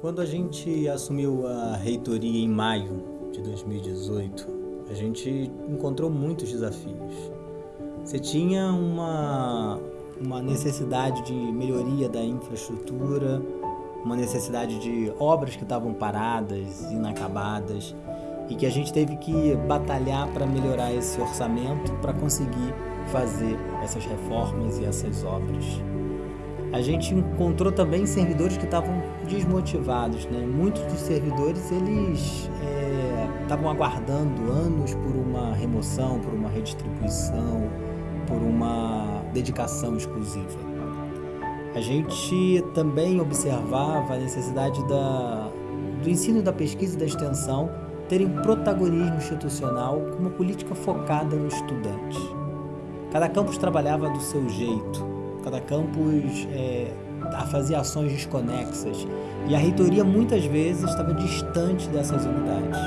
Quando a gente assumiu a reitoria em maio de 2018, a gente encontrou muitos desafios. Você tinha uma, uma necessidade de melhoria da infraestrutura, uma necessidade de obras que estavam paradas, inacabadas, e que a gente teve que batalhar para melhorar esse orçamento para conseguir fazer essas reformas e essas obras a gente encontrou também servidores que estavam desmotivados, né? Muitos dos servidores, eles é, estavam é, aguardando anos por uma remoção, por uma redistribuição, por uma dedicação exclusiva. A gente também observava a necessidade da, do ensino da pesquisa e da extensão terem protagonismo institucional com uma política focada no estudante. Cada campus trabalhava do seu jeito, cada campus é, fazia ações desconexas e a reitoria muitas vezes estava distante dessas unidades.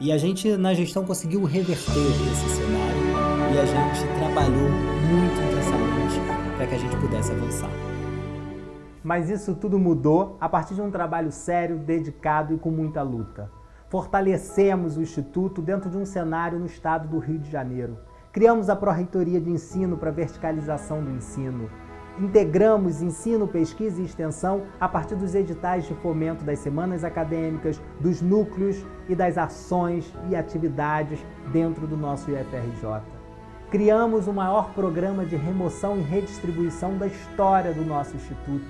E a gente na gestão conseguiu reverter esse cenário e a gente trabalhou muito intensamente para que a gente pudesse avançar. Mas isso tudo mudou a partir de um trabalho sério, dedicado e com muita luta. Fortalecemos o Instituto dentro de um cenário no estado do Rio de Janeiro, Criamos a Pró-Reitoria de Ensino para verticalização do ensino. Integramos ensino, pesquisa e extensão a partir dos editais de fomento das semanas acadêmicas, dos núcleos e das ações e atividades dentro do nosso IFRJ. Criamos o maior programa de remoção e redistribuição da história do nosso Instituto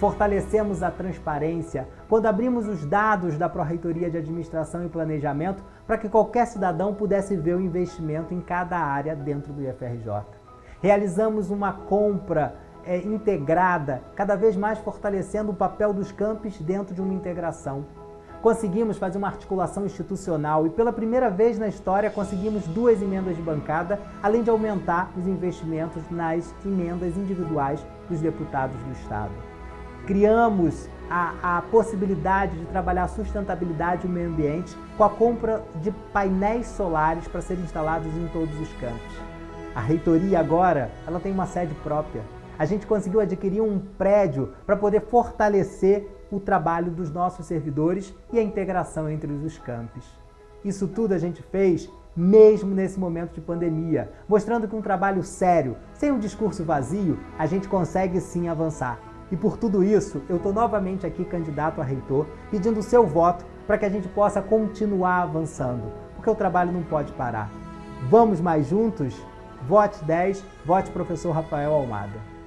Fortalecemos a transparência quando abrimos os dados da Pró-Reitoria de Administração e Planejamento para que qualquer cidadão pudesse ver o investimento em cada área dentro do IFRJ. Realizamos uma compra é, integrada, cada vez mais fortalecendo o papel dos campos dentro de uma integração. Conseguimos fazer uma articulação institucional e pela primeira vez na história conseguimos duas emendas de bancada, além de aumentar os investimentos nas emendas individuais dos deputados do Estado criamos a, a, possibilidade de trabalhar a sustentabilidade e o meio ambiente com a compra de painéis solares para serem instalados em todos os campos. A reitoria agora ela tem uma sede própria. A gente conseguiu adquirir um prédio para poder fortalecer o trabalho dos nossos servidores e a integração entre os campos. Isso tudo a gente fez mesmo nesse momento de pandemia, mostrando que um trabalho sério, sem um discurso vazio, a gente consegue sim avançar. E por tudo isso, eu estou novamente aqui candidato a reitor, pedindo o seu voto para que a gente possa continuar avançando, porque o trabalho não pode parar. Vamos mais juntos? Vote 10, vote professor Rafael Almada.